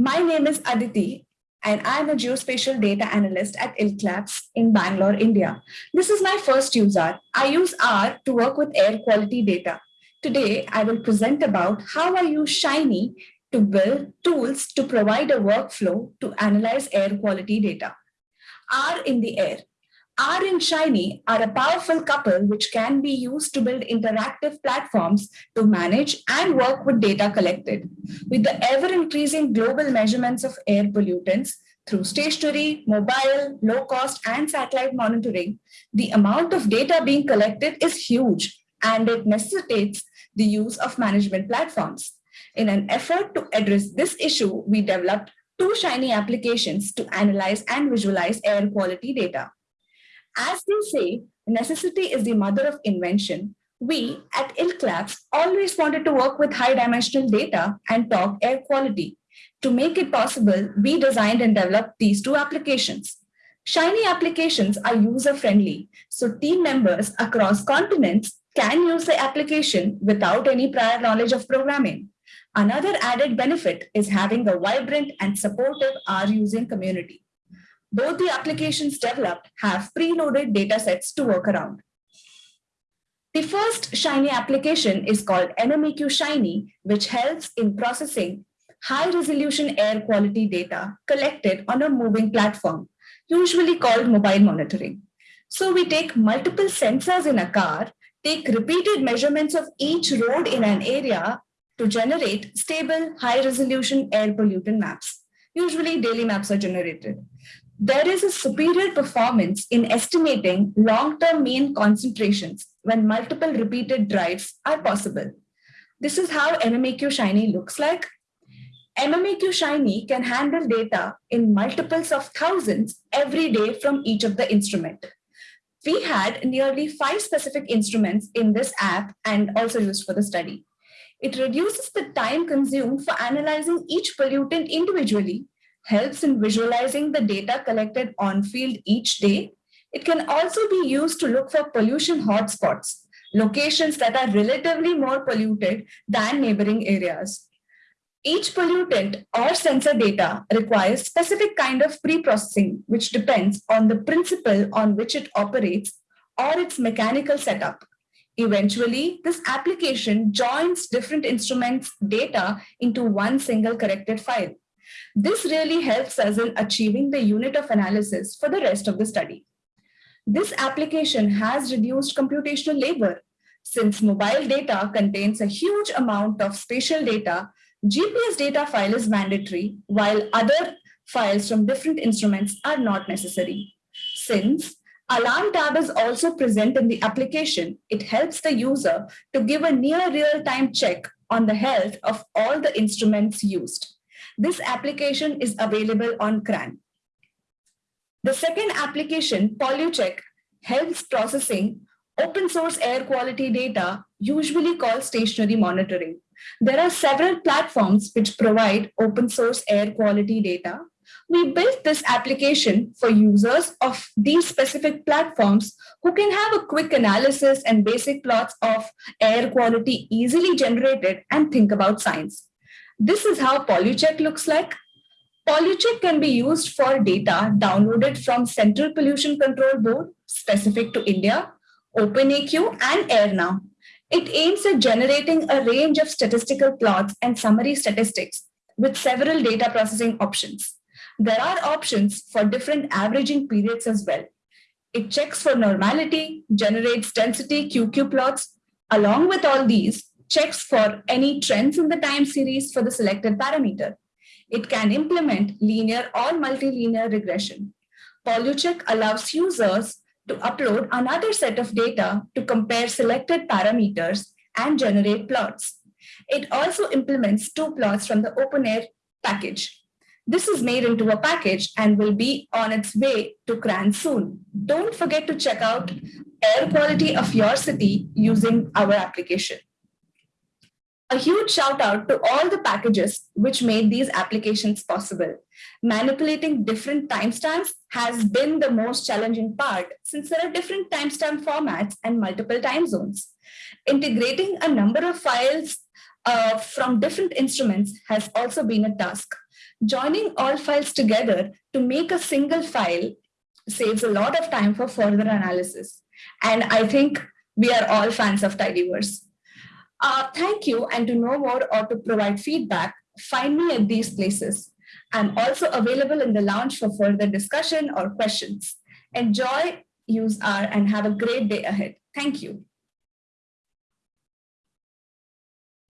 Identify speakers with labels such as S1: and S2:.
S1: My name is Aditi and I'm a geospatial data analyst at ILK Labs in Bangalore, India. This is my first use R. I use R to work with air quality data. Today, I will present about how I use Shiny to build tools to provide a workflow to analyze air quality data. R in the air. R and Shiny are a powerful couple which can be used to build interactive platforms to manage and work with data collected. With the ever-increasing global measurements of air pollutants through stationary, mobile, low-cost, and satellite monitoring, the amount of data being collected is huge and it necessitates the use of management platforms. In an effort to address this issue, we developed two Shiny applications to analyze and visualize air quality data. As they say, necessity is the mother of invention. We at ILK Labs always wanted to work with high dimensional data and talk air quality. To make it possible, we designed and developed these two applications. Shiny applications are user-friendly, so team members across continents can use the application without any prior knowledge of programming. Another added benefit is having a vibrant and supportive R-using community both the applications developed have preloaded datasets to work around. The first Shiny application is called MMAQ Shiny, which helps in processing high-resolution air quality data collected on a moving platform, usually called mobile monitoring. So we take multiple sensors in a car, take repeated measurements of each road in an area to generate stable, high-resolution air pollutant maps. Usually daily maps are generated there is a superior performance in estimating long-term mean concentrations when multiple repeated drives are possible. This is how MMAQ Shiny looks like. MMAQ Shiny can handle data in multiples of thousands every day from each of the instrument. We had nearly five specific instruments in this app and also used for the study. It reduces the time consumed for analyzing each pollutant individually helps in visualizing the data collected on field each day. It can also be used to look for pollution hotspots, locations that are relatively more polluted than neighboring areas. Each pollutant or sensor data requires specific kind of pre-processing, which depends on the principle on which it operates or its mechanical setup. Eventually, this application joins different instruments data into one single corrected file. This really helps us in achieving the unit of analysis for the rest of the study. This application has reduced computational labor. Since mobile data contains a huge amount of spatial data, GPS data file is mandatory, while other files from different instruments are not necessary. Since Alarm tab is also present in the application, it helps the user to give a near real-time check on the health of all the instruments used. This application is available on CRAN. The second application, PolluCheck, helps processing open source air quality data, usually called stationary monitoring. There are several platforms which provide open source air quality data. We built this application for users of these specific platforms who can have a quick analysis and basic plots of air quality easily generated and think about science. This is how PolluCheck looks like. PolluCheck can be used for data downloaded from Central Pollution Control Board specific to India, OpenAQ and AirNow. It aims at generating a range of statistical plots and summary statistics with several data processing options. There are options for different averaging periods as well. It checks for normality, generates density QQ plots. Along with all these, checks for any trends in the time series for the selected parameter. It can implement linear or multilinear regression. PolluCheck allows users to upload another set of data to compare selected parameters and generate plots. It also implements two plots from the OpenAir package. This is made into a package and will be on its way to CRAN soon. Don't forget to check out air quality of your city using our application. A huge shout out to all the packages which made these applications possible. Manipulating different timestamps has been the most challenging part since there are different timestamp formats and multiple time zones. Integrating a number of files uh, from different instruments has also been a task. Joining all files together to make a single file saves a lot of time for further analysis. And I think we are all fans of Tidyverse. Uh, thank you. And to know more or to provide feedback, find me at these places. I'm also available in the lounge for further discussion or questions. Enjoy, use R, and have a great day ahead. Thank you.